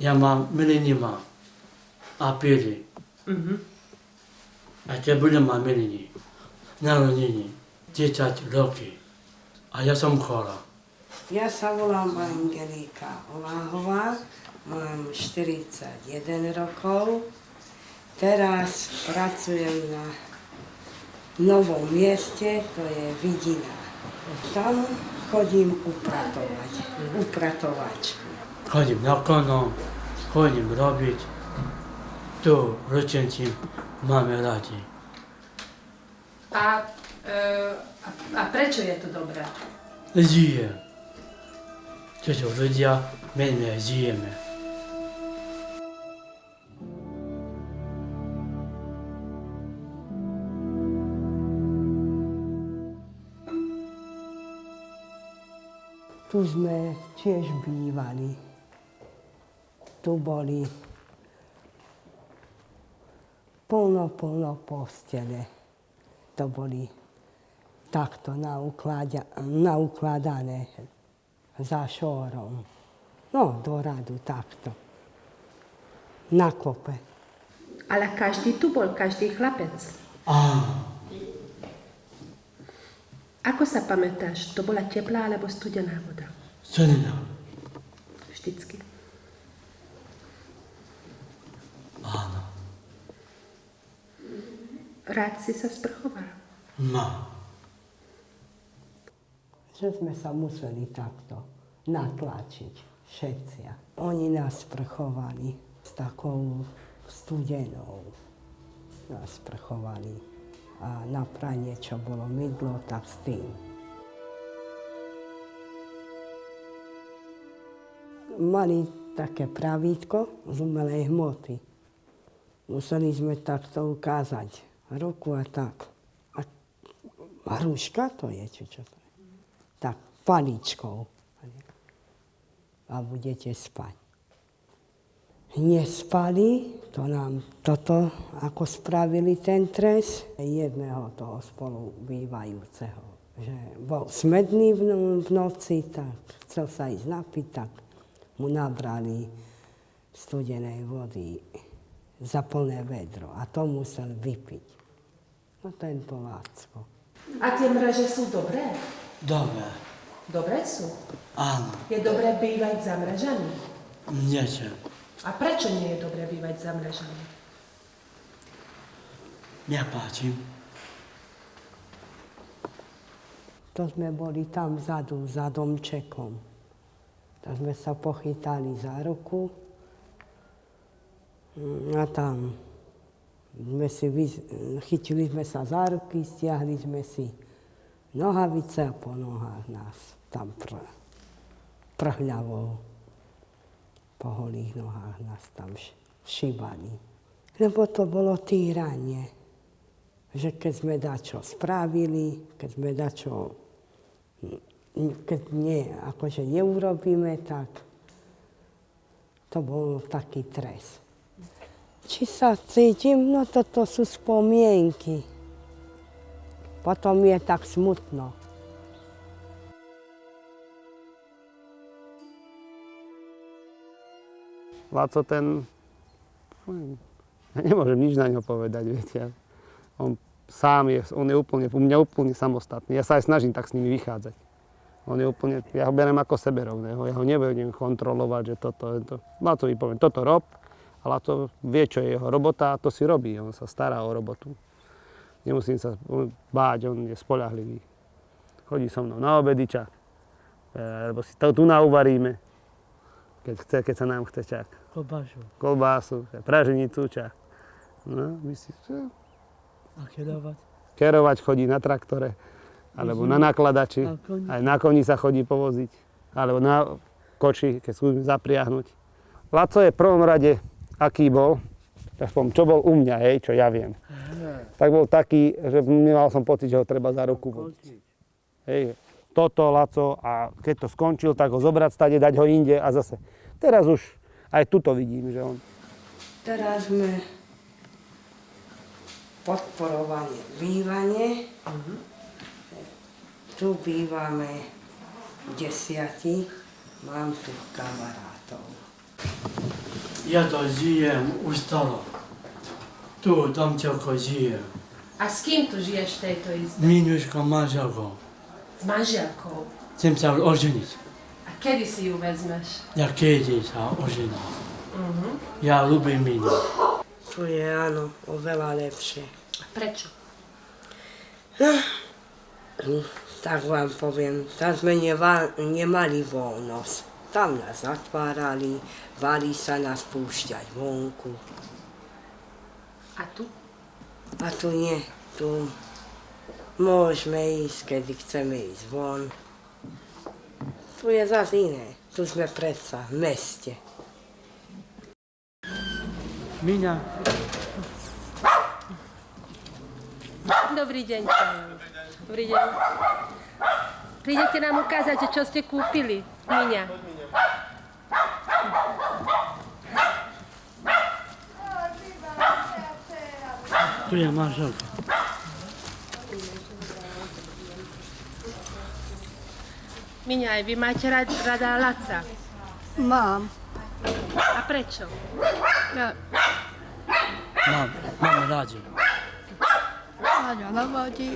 Ja mám, miliny mám. A pili. Mhm. A te budem mať miliny. Narodení. 10 roky. A ja som chora. Ja sa volám Angelika Oláhová, mám 41 rokov. Teraz pracujem na novom mieste, to je Vidina. Tam chodím upratovať, upratovačku. Chodím na kono, chodím robiť. Tu ručenci máme radi. A, e, a, prečo je to dobré? Žijem. To sú ľudia, my my žijeme. Tu sme tiež bývali. Tu boli plno, plno postele. To boli takto naukladané za šorom. No, do radu takto. Na kope. Ale každý tu bol, každý chlapec. Áno. Ako sa pamätáš, to bola teplá alebo studená voda? Studená. Vždycky. Rád si sa sprchoval. No. Že sme sa museli takto natlačiť všetci. Oni nás sprchovali s takou studenou. Nás sprchovali. A na pranie, čo bolo mydlo, tak s tým. Mali také pravítko z umelej hmoty. Museli sme takto ukázať ruku a tak. A hruška to je, či čo to je? Tak, paličkou. A budete spať. Nespali, to nám toto, ako spravili ten trest, jedného toho spolu bývajúceho. Že bol smedný v, v noci, tak chcel sa ísť napiť, tak mu nabrali studenej vody za plné vedro a to musel vypiť. No tento Lácko. A tie mreže sú dobré? Dobre. Dobré sú. Áno. Je dobré bývať za mrežami? Niečo. A prečo nie je dobré bývať za mrežami? Páči. To sme boli tam vzadu, za domčekom. Tak sme sa pochytali za ruku a tam sme si vy- chytili sme sa za ruky, stiahli sme si nohavice a po nohách nás tam pr- prhľavou po holých nohách nás tam š- šibali. Lebo to bolo týranie. Že keď sme dačo spravili, keď sme dačo, keď nie, akože neurobíme, tak to bol taký trest. Či sa cítim? No toto sú spomienky. Potom je tak smutno. Laco ten, ja nemôžem nič na ňo povedať, viete. On sám je, on je úplne, u mňa úplne samostatný. Ja sa aj snažím tak s nimi vychádzať. On je úplne, ja ho berem ako seberovného, ja ho nebudem kontrolovať, že toto, to. Lacovi poviem, toto rob, a Laco vie, čo je jeho robota a to si robí, on sa stará o robotu. Nemusím sa báť, on je spolahlivý. Chodí so mnou na obedy čak, alebo si to tu nauvaríme, keď, chce, keď sa nám chce čak Klobášu. kolbásu, praženicu, čak. No, my si? A kedovať. kerovať chodí na traktore, alebo na nakladači, Na aj na koni sa chodí povoziť, alebo na koči, keď skúsim zapriahnuť. Laco je v prvom rade, aký bol, aspoň čo bol u mňa, hej, čo ja viem. Tak bol taký, že nemal som pocit, že ho treba za ruku. Hej, toto Laco a keď to skončil, tak ho zobrať stade, dať ho inde a zase. Teraz už aj tuto vidím, že on Teraz sme podporovali bývanie. Tu bývame desiati. Mám tu kamarátov. Ja to žijem u stalo. Tu u domčelko žijem. A s kým tu žiješ v tejto izbe? Minuško manželko. S manželkou. Chcem sa oženiť. A kedy si ju vezmeš? Ja kedy sa ožením. Mhm. Ja ľúbim Minu. Tu je áno, oveľa lepšie. A prečo? Tak vám poviem, tam sme nemali voľnosť. Tam nás zatvárali, bali sa nás púšťať vonku. A tu? A tu nie, tu môžeme ísť, kedy chceme ísť von. Tu je zase iné, tu sme predsa v meste. Mina, Dobrý deň. Dobrý deň. Prídete nám ukázať, čo ste kúpili, Miňa. Tu je manželka. Miňa, aj vy máte rad, rada Laca. Mám. A prečo? Ja, Mám, mám rádi. Láďa navadí.